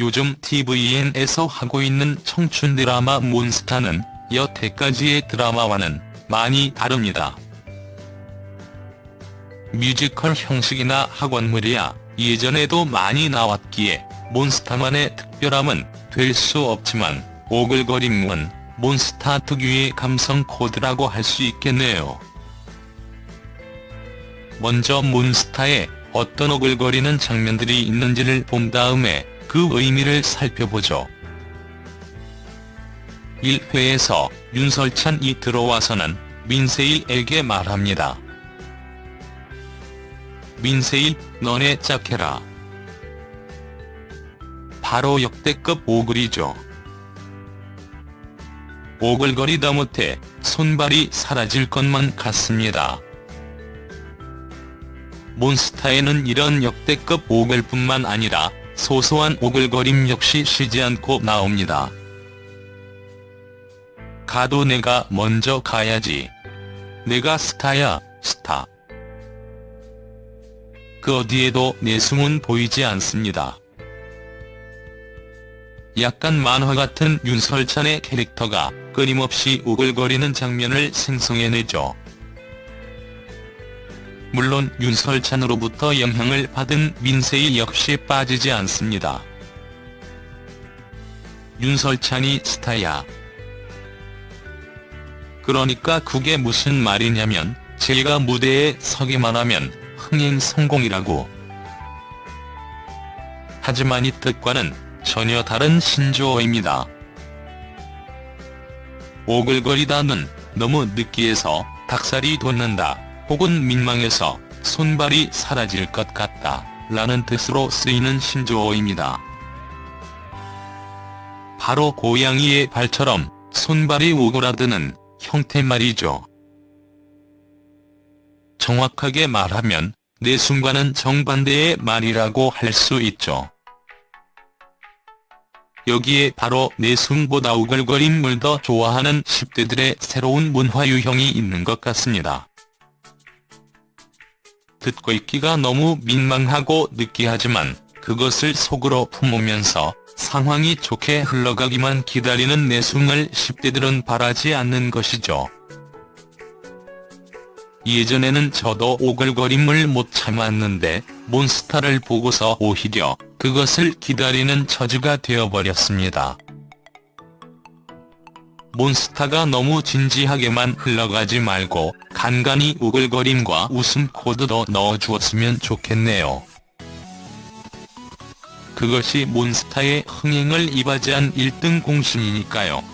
요즘 tvn에서 하고 있는 청춘 드라마 몬스타는 여태까지의 드라마와는 많이 다릅니다. 뮤지컬 형식이나 학원물이야 예전에도 많이 나왔기에 몬스타만의 특별함은 될 수 없지만 오글거림은 몬스타 특유의 감성 코드라고 할 수 있겠네요. 먼저 몬스타에 어떤 오글거리는 장면들이 있는지를 본 다음에 그 의미를 살펴보죠. 1회에서 윤설찬이 들어와서는 민세일에게 말합니다. 민세일, 너네 짝해라. 바로 역대급 오글이죠. 오글거리다 못해 손발이 사라질 것만 같습니다. 몬스타에는 이런 역대급 오글뿐만 아니라 소소한 오글거림 역시 쉬지 않고 나옵니다. 가도 내가 먼저 가야지. 내가 스타야, 스타. 그 어디에도 내숭은 보이지 않습니다. 약간 만화 같은 윤설찬의 캐릭터가 끊임없이 우글거리는 장면을 생성해내죠. 물론 윤설찬으로부터 영향을 받은 민세희 역시 빠지지 않습니다. 윤설찬이 스타야. 그러니까 그게 무슨 말이냐면 제가 무대에 서기만 하면 흥행 성공이라고. 하지만 이 뜻과는 전혀 다른 신조어입니다. 오글거리다는 너무 느끼해서 닭살이 돋는다 혹은 민망해서 손발이 사라질 것 같다 라는 뜻으로 쓰이는 신조어입니다. 바로 고양이의 발처럼 손발이 오그라드는 형태 말이죠. 정확하게 말하면 내 순간은 정반대의 말이라고 할 수 있죠. 여기에 바로 내숭보다 우글거림을 더 좋아하는 10대들의 새로운 문화 유형이 있는 것 같습니다. 듣고 있기가 너무 민망하고 느끼하지만 그것을 속으로 품으면서 상황이 좋게 흘러가기만 기다리는 내숭을 10대들은 바라지 않는 것이죠. 예전에는 저도 오글거림을 못 참았는데 몬스타를 보고서 오히려 그것을 기다리는 처지가 되어버렸습니다. 몬스타가 너무 진지하게만 흘러가지 말고 간간히 우글거림과 웃음 코드도 넣어주었으면 좋겠네요. 그것이 몬스타의 흥행을 이바지한 1등 공신이니까요.